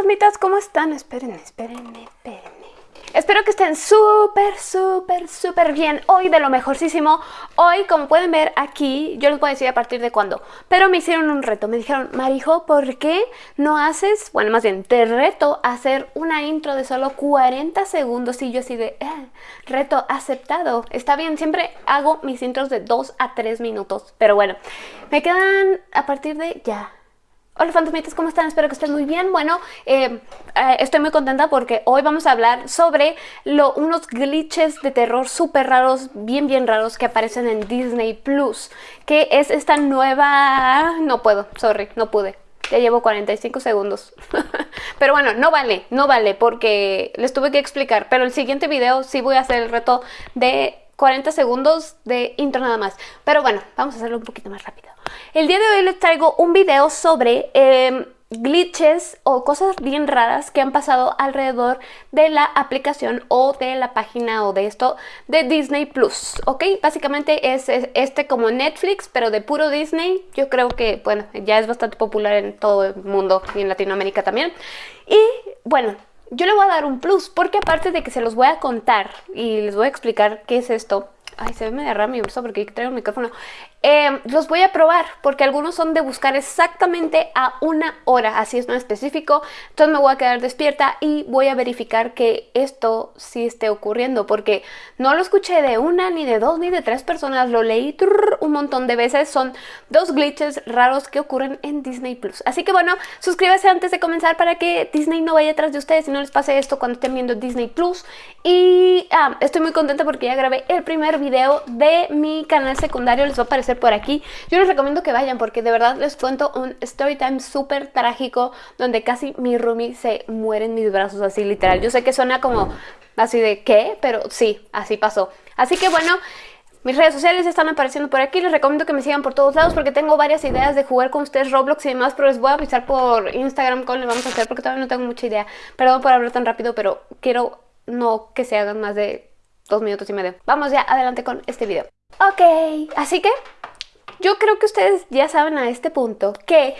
fantasmitas, ¿cómo están? Espérenme, espérenme, espérenme. Espero que estén súper, súper, súper bien. Hoy de lo mejorcísimo. Hoy, como pueden ver aquí, yo les voy a decir a partir de cuándo. Pero me hicieron un reto. Me dijeron, Marijo, ¿por qué no haces, bueno, más bien, te reto a hacer una intro de solo 40 segundos? Y yo así de, eh, reto aceptado. Está bien, siempre hago mis intros de 2 a 3 minutos. Pero bueno, me quedan a partir de ya Hola fantasmitas, ¿cómo están? Espero que estén muy bien. Bueno, eh, eh, estoy muy contenta porque hoy vamos a hablar sobre unos glitches de terror súper raros, bien bien raros que aparecen en Disney Plus, que es esta nueva... No puedo, sorry, no pude. Ya llevo 45 segundos. pero bueno, no vale, no vale porque les tuve que explicar. Pero el siguiente video sí voy a hacer el reto de 40 segundos de intro nada más. Pero bueno, vamos a hacerlo un poquito más rápido. El día de hoy les traigo un video sobre em, glitches o cosas bien raras que han pasado alrededor de la aplicación o de la página o de esto de Disney Plus, ¿ok? Básicamente es, este como Netflix, pero de puro Disney. Yo creo que, bueno, ya es bastante popular en todo el mundo y en Latinoamérica también. Y, bueno, yo le voy a dar un plus, porque aparte de que se los voy a contar y les voy a explicar qué es esto, Ay, se ve medio raro mi bolso porque traigo el micrófono. Eh, los voy a probar porque algunos son de buscar exactamente a una hora, así es no específico. Entonces me voy a quedar despierta y voy a verificar que esto sí esté ocurriendo porque no lo escuché de una, ni de dos, ni de tres personas. Lo leí un montón de veces. Son dos glitches raros que ocurren en Disney+. Plus. Así que bueno, suscríbase antes de comenzar para que Disney no vaya atrás de ustedes y no les pase esto cuando estén viendo Disney+. Plus. Y ah, estoy muy contenta porque ya grabé el primer video de mi canal secundario, les va a aparecer por aquí. Yo les recomiendo que vayan porque de verdad les cuento un story time súper trágico donde casi mi roomie se muere en mis brazos, así literal. Yo sé que suena como así de ¿qué? Pero sí, así pasó. Así que bueno... Mis redes sociales están apareciendo por aquí, les recomiendo que me sigan por todos lados porque tengo varias ideas de jugar con ustedes Roblox y demás, pero les voy a avisar por Instagram cómo le vamos a hacer porque todavía no tengo mucha idea. Perdón por hablar tan rápido, pero quiero no que se hagan más de dos minutos y medio. Vamos ya adelante con este video. Ok, así que yo creo que ustedes ya saben a este punto que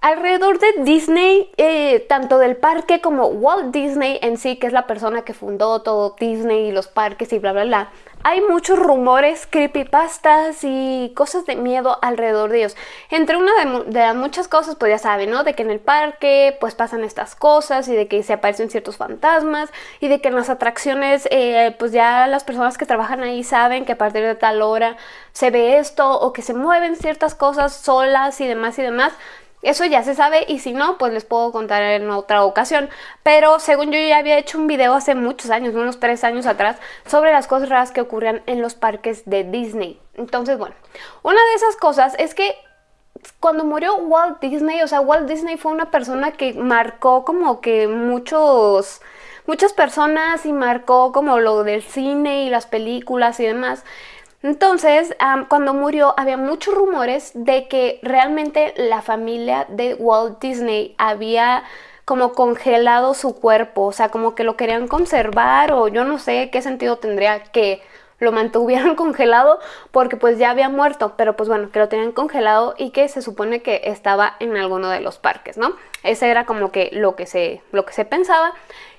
alrededor de Disney, eh, tanto del parque como Walt Disney en sí, que es la persona que fundó todo Disney y los parques y bla bla bla, hay muchos rumores, creepypastas y cosas de miedo alrededor de ellos. Entre una de, las muchas cosas, pues ya saben, ¿no? De que en el parque pues pasan estas cosas y de que se aparecen ciertos fantasmas y de que en las atracciones eh, pues ya las personas que trabajan ahí saben que a partir de tal hora se ve esto o que se mueven ciertas cosas solas y demás y demás. Eso ya se sabe y si no, pues les puedo contar en otra ocasión. Pero según yo ya había hecho un video hace muchos años, unos tres años atrás, sobre las cosas raras que ocurrían en los parques de Disney. Entonces, bueno, una de esas cosas es que cuando murió Walt Disney, o sea, Walt Disney fue una persona que marcó como que muchos muchas personas y marcó como lo del cine y las películas y demás. Entonces, cuando murió había muchos rumores de que realmente la familia de Walt Disney había como congelado su cuerpo, o sea, como que lo querían conservar o yo no sé qué sentido tendría que lo mantuvieran congelado porque pues ya había muerto, pero pues bueno, que lo tenían congelado y que se supone que estaba en alguno de los parques, ¿no? Ese era como que lo que se, lo que se pensaba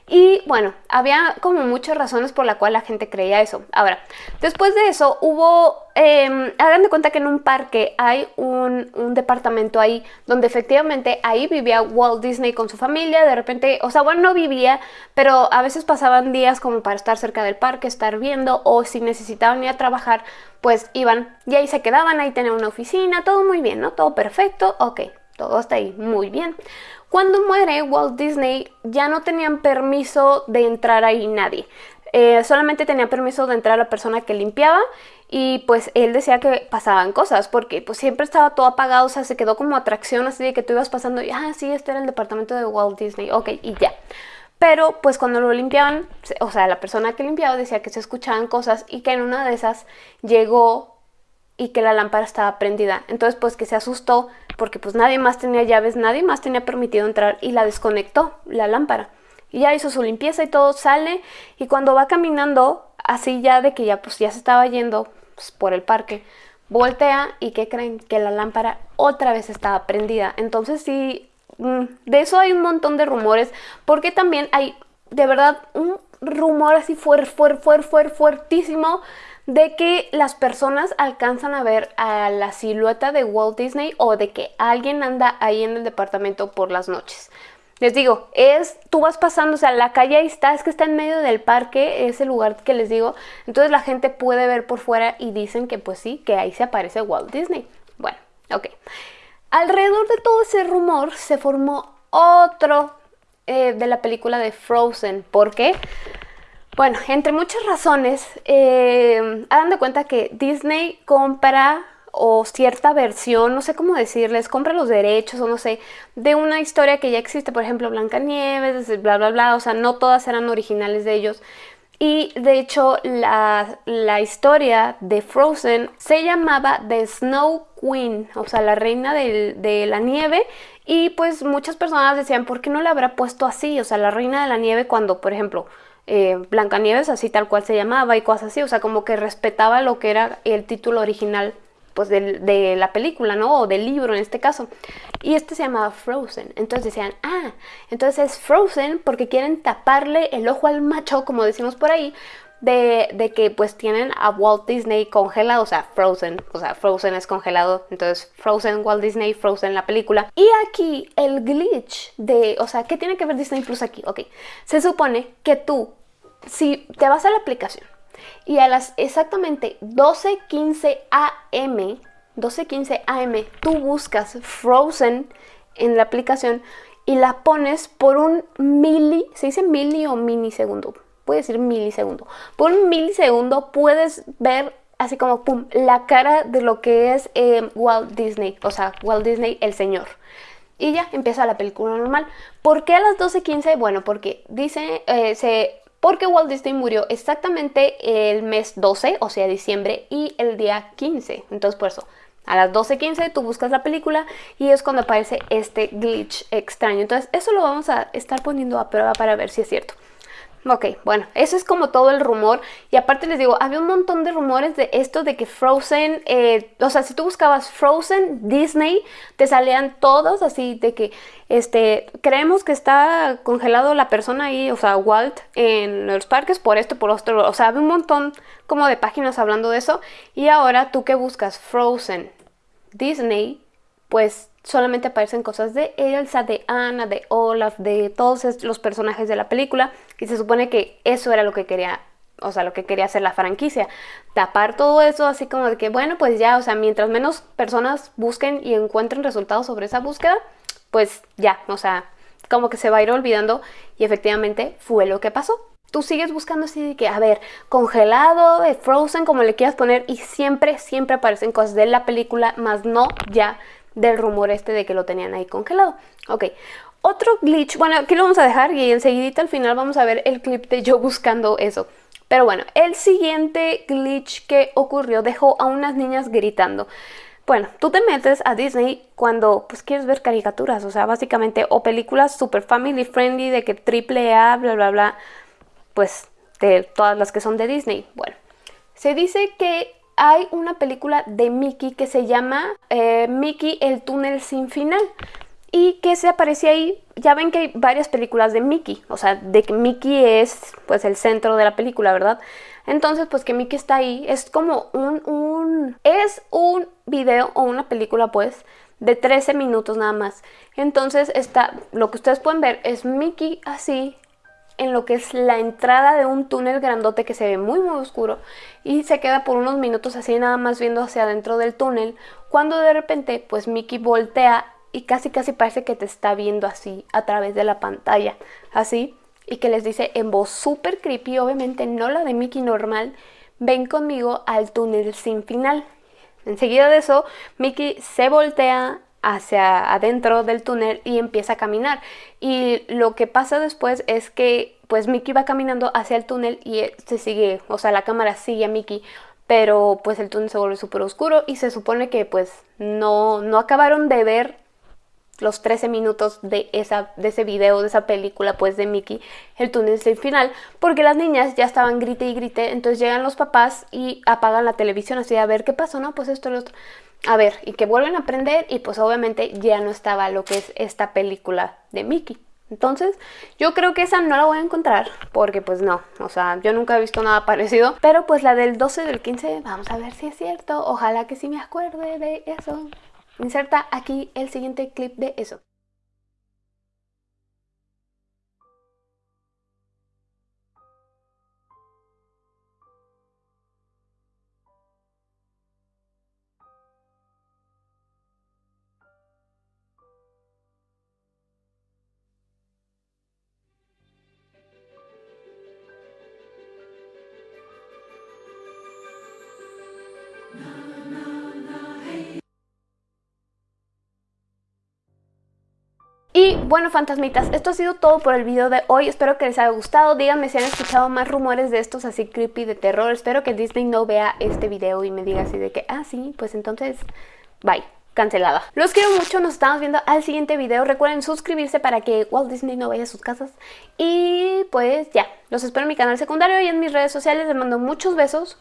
y bueno, había como muchas razones por la cual la gente creía eso. Ahora, después de eso hubo, eh, hagan de cuenta que en un parque hay un, un, departamento ahí donde efectivamente ahí vivía Walt Disney con su familia, de repente, o sea, bueno, no vivía, pero a veces pasaban días como para estar cerca del parque, estar viendo o si necesitaban ir a trabajar, pues iban y ahí se quedaban, ahí tenían una oficina, todo muy bien, ¿no? Todo perfecto, ok, todo está ahí muy bien. Cuando muere Walt Disney ya no tenían permiso de entrar ahí nadie. Eh, solamente tenía permiso de entrar la persona que limpiaba y pues él decía que pasaban cosas porque pues siempre estaba todo apagado, o sea, se quedó como atracción así de que tú ibas pasando y ah, sí, este era el departamento de Walt Disney, ok, y ya. Pero pues cuando lo limpiaban, o sea, la persona que limpiaba decía que se escuchaban cosas y que en una de esas llegó y que la lámpara estaba prendida. Entonces pues que se asustó porque pues nadie más tenía llaves, nadie más tenía permitido entrar y la desconectó la lámpara. Y ya hizo su limpieza y todo, sale y cuando va caminando, así ya de que ya pues ya se estaba yendo pues, por el parque, voltea y ¿qué creen? Que la lámpara otra vez estaba prendida. Entonces sí, mm, de eso hay un montón de rumores, porque también hay de verdad un rumor así fuerte, fuerte, fuerte, fuertísimo de que las personas alcanzan a ver a la silueta de Walt Disney o de que alguien anda ahí en el departamento por las noches. Les digo, es, tú vas pasando, o sea, la calle ahí está, es que está en medio del parque, ese lugar que les digo, entonces la gente puede ver por fuera y dicen que pues sí, que ahí se aparece Walt Disney. Bueno, ok. Alrededor de todo ese rumor se formó otro eh, de la película de Frozen. ¿Por qué? Bueno, entre muchas razones, eh, hagan de cuenta que Disney compra o cierta versión, no sé cómo decirles, compra los derechos o no sé, de una historia que ya existe, por ejemplo, Blancanieves, bla, bla, bla, o sea, no todas eran originales de ellos. Y de hecho la, historia de Frozen se llamaba The Snow Queen, o sea, la reina de la nieve. Y pues muchas personas decían, ¿por qué no le habrá puesto así? O sea, la reina de la nieve cuando, por ejemplo, eh, Blancanieves, así tal cual se llamaba y cosas así. O sea, como que respetaba lo que era el título original pues de, la película, ¿no? O del libro en este caso. Y este se llamaba Frozen. Entonces decían, ah, entonces es Frozen porque quieren taparle el ojo al macho, como decimos por ahí, de, de, que pues tienen a Walt Disney congelado, o sea, Frozen, o sea, Frozen es congelado, entonces Frozen, Walt Disney, Frozen la película. Y aquí el glitch de, o sea, ¿qué tiene que ver Disney Plus aquí? Ok, se supone que tú, si te vas a la aplicación, y a las exactamente 12.15 am, 12.15 am, tú buscas Frozen en la aplicación y la pones por un mili, ¿se dice mili o minisegundo? Puede decir milisegundo. Por un milisegundo puedes ver así como pum, la cara de lo que es eh, Walt Disney, o sea, Walt Disney el señor. Y ya empieza la película normal. ¿Por qué a las 12.15? Bueno, porque dice, eh, se porque Walt Disney murió exactamente el mes 12, o sea, diciembre, y el día 15. Entonces, por eso, a las 12.15 tú buscas la película y es cuando aparece este glitch extraño. Entonces, eso lo vamos a estar poniendo a prueba para ver si es cierto. Ok, bueno, eso es como todo el rumor. Y aparte les digo, había un montón de rumores de esto de que Frozen, eh, o sea, si tú buscabas Frozen, Disney, te salían todos así de que, este, creemos que está congelado la persona ahí, o sea, Walt, en los parques por esto, por otro. O sea, había un montón como de páginas hablando de eso. Y ahora tú que buscas Frozen, Disney, pues solamente aparecen cosas de Elsa, de Anna, de Olaf, de todos los personajes de la película y se supone que eso era lo que quería, o sea, lo que quería hacer la franquicia, tapar todo eso así como de que bueno, pues ya, o sea, mientras menos personas busquen y encuentren resultados sobre esa búsqueda, pues ya, o sea, como que se va a ir olvidando y efectivamente fue lo que pasó. Tú sigues buscando así de que, a ver, congelado, frozen, como le quieras poner, y siempre, siempre aparecen cosas de la película, más no ya del rumor este de que lo tenían ahí congelado. Ok, otro glitch, bueno, aquí lo vamos a dejar y enseguidita al final vamos a ver el clip de yo buscando eso. Pero bueno, el siguiente glitch que ocurrió dejó a unas niñas gritando. Bueno, tú te metes a Disney cuando pues quieres ver caricaturas, o sea, básicamente, o películas super family friendly de que triple A, bla, bla, bla, pues de todas las que son de Disney. Bueno, se dice que hay una película de Mickey que se llama eh, Mickey el túnel sin final y que se aparece ahí, ya ven que hay varias películas de Mickey, o sea, de que Mickey es pues el centro de la película, ¿verdad? Entonces, pues que Mickey está ahí, es como un, un, es un video o una película pues de 13 minutos nada más. Entonces está, lo que ustedes pueden ver es Mickey así en lo que es la entrada de un túnel grandote que se ve muy muy oscuro y se queda por unos minutos así nada más viendo hacia adentro del túnel cuando de repente pues Mickey voltea y casi casi parece que te está viendo así a través de la pantalla así y que les dice en voz súper creepy obviamente no la de Mickey normal ven conmigo al túnel sin final enseguida de eso Mickey se voltea hacia adentro del túnel y empieza a caminar. Y lo que pasa después es que pues Mickey va caminando hacia el túnel y se sigue, o sea, la cámara sigue a Mickey, pero pues el túnel se vuelve súper oscuro y se supone que pues no, no acabaron de ver los 13 minutos de, esa, de ese video, de esa película pues de Mickey, el túnel del final, porque las niñas ya estaban grite y grite, entonces llegan los papás y apagan la televisión así a ver qué pasó, no, pues esto, lo otro, a ver, y que vuelven a aprender y pues obviamente ya no estaba lo que es esta película de Mickey. Entonces, yo creo que esa no la voy a encontrar, porque pues no, o sea, yo nunca he visto nada parecido. Pero pues la del 12 del 15, vamos a ver si es cierto, ojalá que sí me acuerde de eso. Inserta aquí el siguiente clip de eso. Y bueno, fantasmitas, esto ha sido todo por el video de hoy. Espero que les haya gustado. Díganme si han escuchado más rumores de estos así creepy de terror. Espero que Disney no vea este video y me diga así de que, ah, sí, pues entonces, bye cancelada. Los quiero mucho, nos estamos viendo al siguiente video. Recuerden suscribirse para que Walt Disney no vaya a sus casas. Y pues ya, los espero en mi canal secundario y en mis redes sociales. Les mando muchos besos.